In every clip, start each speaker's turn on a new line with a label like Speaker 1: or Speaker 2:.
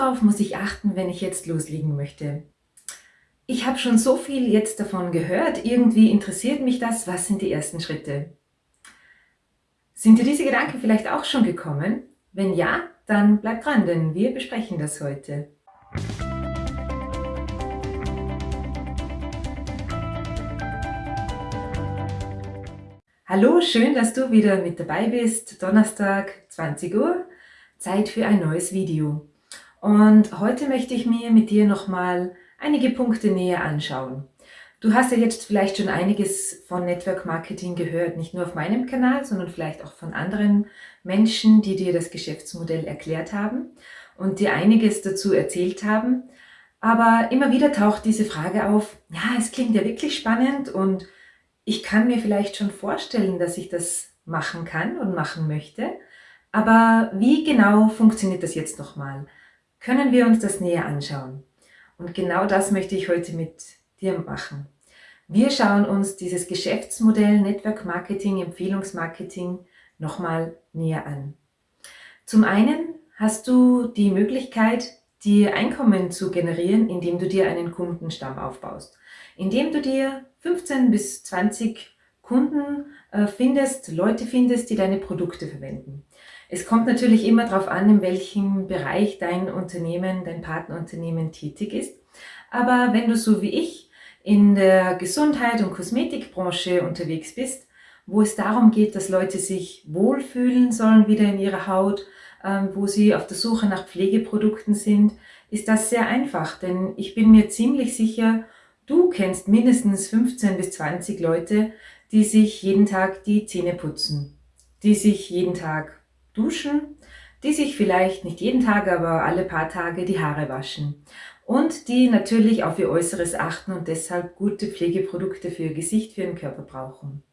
Speaker 1: Worauf muss ich achten, wenn ich jetzt loslegen möchte? Ich habe schon so viel jetzt davon gehört, irgendwie interessiert mich das, was sind die ersten Schritte? Sind dir diese Gedanken vielleicht auch schon gekommen? Wenn ja, dann bleib dran, denn wir besprechen das heute. Hallo, schön, dass du wieder mit dabei bist. Donnerstag, 20 Uhr, Zeit für ein neues Video. Und heute möchte ich mir mit dir nochmal einige Punkte näher anschauen. Du hast ja jetzt vielleicht schon einiges von Network Marketing gehört, nicht nur auf meinem Kanal, sondern vielleicht auch von anderen Menschen, die dir das Geschäftsmodell erklärt haben und dir einiges dazu erzählt haben. Aber immer wieder taucht diese Frage auf, ja, es klingt ja wirklich spannend und ich kann mir vielleicht schon vorstellen, dass ich das machen kann und machen möchte. Aber wie genau funktioniert das jetzt nochmal? Können wir uns das näher anschauen. Und genau das möchte ich heute mit dir machen. Wir schauen uns dieses Geschäftsmodell Network Marketing, Empfehlungsmarketing nochmal näher an. Zum einen hast du die Möglichkeit, dir Einkommen zu generieren, indem du dir einen Kundenstamm aufbaust. Indem du dir 15 bis 20 Kunden äh, findest, Leute findest, die deine Produkte verwenden. Es kommt natürlich immer darauf an, in welchem Bereich dein Unternehmen, dein Partnerunternehmen tätig ist. Aber wenn du so wie ich in der Gesundheit- und Kosmetikbranche unterwegs bist, wo es darum geht, dass Leute sich wohlfühlen sollen wieder in ihrer Haut, ähm, wo sie auf der Suche nach Pflegeprodukten sind, ist das sehr einfach, denn ich bin mir ziemlich sicher, du kennst mindestens 15 bis 20 Leute, die sich jeden Tag die Zähne putzen, die sich jeden Tag duschen, die sich vielleicht nicht jeden Tag, aber alle paar Tage die Haare waschen und die natürlich auf ihr Äußeres achten und deshalb gute Pflegeprodukte für ihr Gesicht, für ihren Körper brauchen.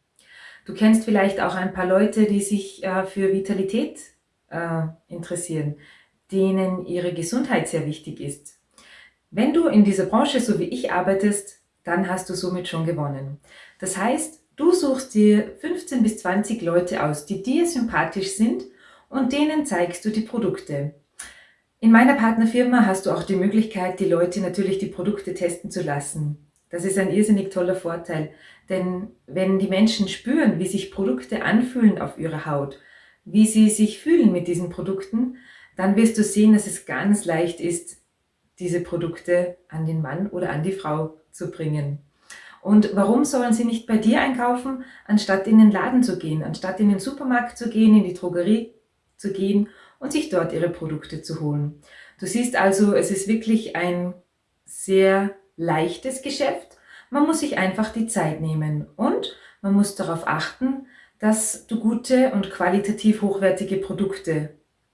Speaker 1: Du kennst vielleicht auch ein paar Leute, die sich äh, für Vitalität äh, interessieren, denen ihre Gesundheit sehr wichtig ist. Wenn du in dieser Branche so wie ich arbeitest, dann hast du somit schon gewonnen. Das heißt, du suchst dir 15 bis 20 Leute aus, die dir sympathisch sind und denen zeigst du die Produkte. In meiner Partnerfirma hast du auch die Möglichkeit, die Leute natürlich die Produkte testen zu lassen. Das ist ein irrsinnig toller Vorteil, denn wenn die Menschen spüren, wie sich Produkte anfühlen auf ihrer Haut, wie sie sich fühlen mit diesen Produkten, dann wirst du sehen, dass es ganz leicht ist, diese Produkte an den Mann oder an die Frau zu bringen. Und warum sollen sie nicht bei dir einkaufen, anstatt in den Laden zu gehen, anstatt in den Supermarkt zu gehen, in die Drogerie zu gehen und sich dort ihre Produkte zu holen. Du siehst also, es ist wirklich ein sehr leichtes Geschäft. Man muss sich einfach die Zeit nehmen und man muss darauf achten, dass du gute und qualitativ hochwertige Produkte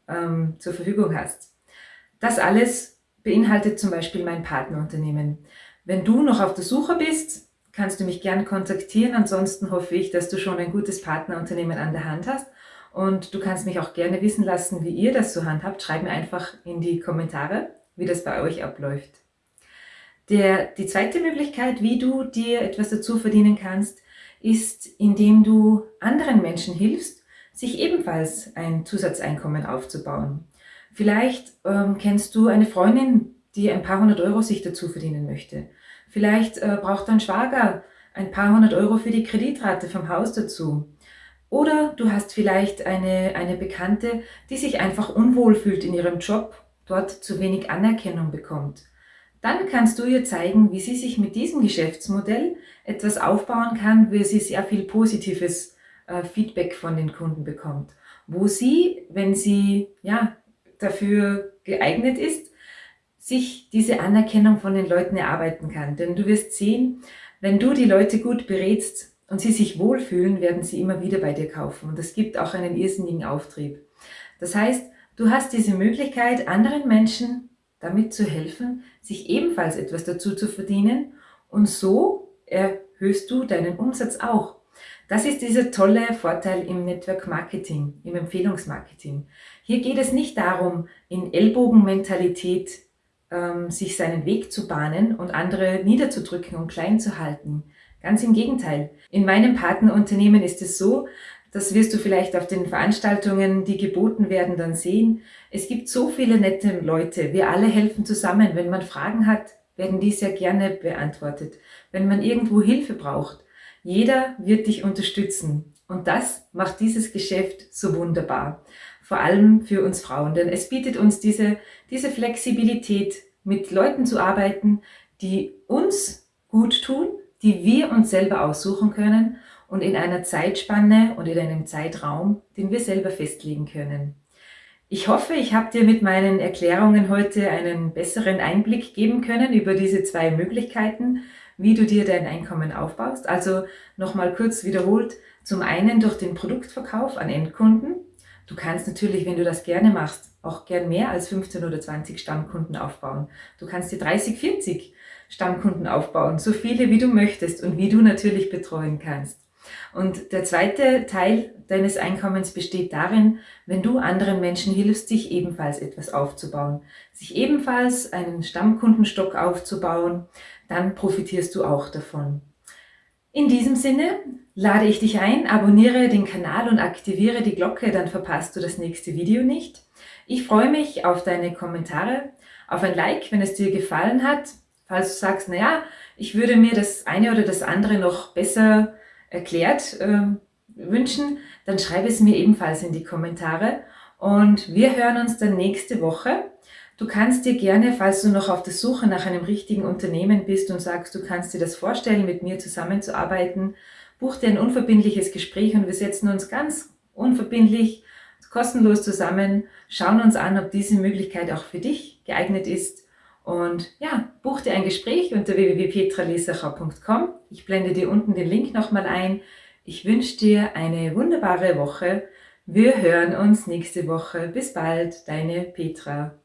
Speaker 1: ähm, zur Verfügung hast. Das alles beinhaltet zum Beispiel mein Partnerunternehmen. Wenn du noch auf der Suche bist, kannst du mich gern kontaktieren. Ansonsten hoffe ich, dass du schon ein gutes Partnerunternehmen an der Hand hast und du kannst mich auch gerne wissen lassen, wie ihr das so handhabt. Schreib mir einfach in die Kommentare, wie das bei euch abläuft. Der, die zweite Möglichkeit, wie du dir etwas dazu verdienen kannst, ist, indem du anderen Menschen hilfst, sich ebenfalls ein Zusatzeinkommen aufzubauen. Vielleicht ähm, kennst du eine Freundin, die ein paar hundert Euro sich dazu verdienen möchte. Vielleicht äh, braucht dein Schwager ein paar hundert Euro für die Kreditrate vom Haus dazu. Oder du hast vielleicht eine, eine Bekannte, die sich einfach unwohl fühlt in ihrem Job, dort zu wenig Anerkennung bekommt. Dann kannst du ihr zeigen, wie sie sich mit diesem Geschäftsmodell etwas aufbauen kann, wo sie sehr viel positives äh, Feedback von den Kunden bekommt. Wo sie, wenn sie ja, dafür geeignet ist, sich diese Anerkennung von den Leuten erarbeiten kann. Denn du wirst sehen, wenn du die Leute gut berätst, und sie sich wohlfühlen, werden sie immer wieder bei dir kaufen. Und das gibt auch einen irrsinnigen Auftrieb. Das heißt, du hast diese Möglichkeit, anderen Menschen damit zu helfen, sich ebenfalls etwas dazu zu verdienen und so erhöhst du deinen Umsatz auch. Das ist dieser tolle Vorteil im Network Marketing, im Empfehlungsmarketing. Hier geht es nicht darum, in Ellbogenmentalität ähm, sich seinen Weg zu bahnen und andere niederzudrücken und klein zu halten. Ganz im Gegenteil. In meinem Partnerunternehmen ist es so, Das wirst du vielleicht auf den Veranstaltungen, die geboten werden, dann sehen. Es gibt so viele nette Leute. Wir alle helfen zusammen. Wenn man Fragen hat, werden die sehr gerne beantwortet. Wenn man irgendwo Hilfe braucht, jeder wird dich unterstützen. Und das macht dieses Geschäft so wunderbar. Vor allem für uns Frauen, denn es bietet uns diese, diese Flexibilität, mit Leuten zu arbeiten, die uns gut tun, die wir uns selber aussuchen können und in einer Zeitspanne und in einem Zeitraum, den wir selber festlegen können. Ich hoffe, ich habe dir mit meinen Erklärungen heute einen besseren Einblick geben können über diese zwei Möglichkeiten, wie du dir dein Einkommen aufbaust. Also nochmal kurz wiederholt, zum einen durch den Produktverkauf an Endkunden. Du kannst natürlich, wenn du das gerne machst, auch gern mehr als 15 oder 20 Stammkunden aufbauen. Du kannst dir 30, 40 Stammkunden aufbauen, so viele wie du möchtest und wie du natürlich betreuen kannst. Und der zweite Teil deines Einkommens besteht darin, wenn du anderen Menschen hilfst, sich ebenfalls etwas aufzubauen, sich ebenfalls einen Stammkundenstock aufzubauen, dann profitierst du auch davon. In diesem Sinne lade ich dich ein, abonniere den Kanal und aktiviere die Glocke, dann verpasst du das nächste Video nicht. Ich freue mich auf deine Kommentare, auf ein Like, wenn es dir gefallen hat. Falls du sagst, naja, ich würde mir das eine oder das andere noch besser erklärt äh, wünschen, dann schreibe es mir ebenfalls in die Kommentare. Und wir hören uns dann nächste Woche. Du kannst dir gerne, falls du noch auf der Suche nach einem richtigen Unternehmen bist und sagst, du kannst dir das vorstellen, mit mir zusammenzuarbeiten, buch dir ein unverbindliches Gespräch und wir setzen uns ganz unverbindlich, kostenlos zusammen, schauen uns an, ob diese Möglichkeit auch für dich geeignet ist und ja, buch dir ein Gespräch unter www.petralesacher.com. Ich blende dir unten den Link nochmal ein. Ich wünsche dir eine wunderbare Woche. Wir hören uns nächste Woche. Bis bald, deine Petra.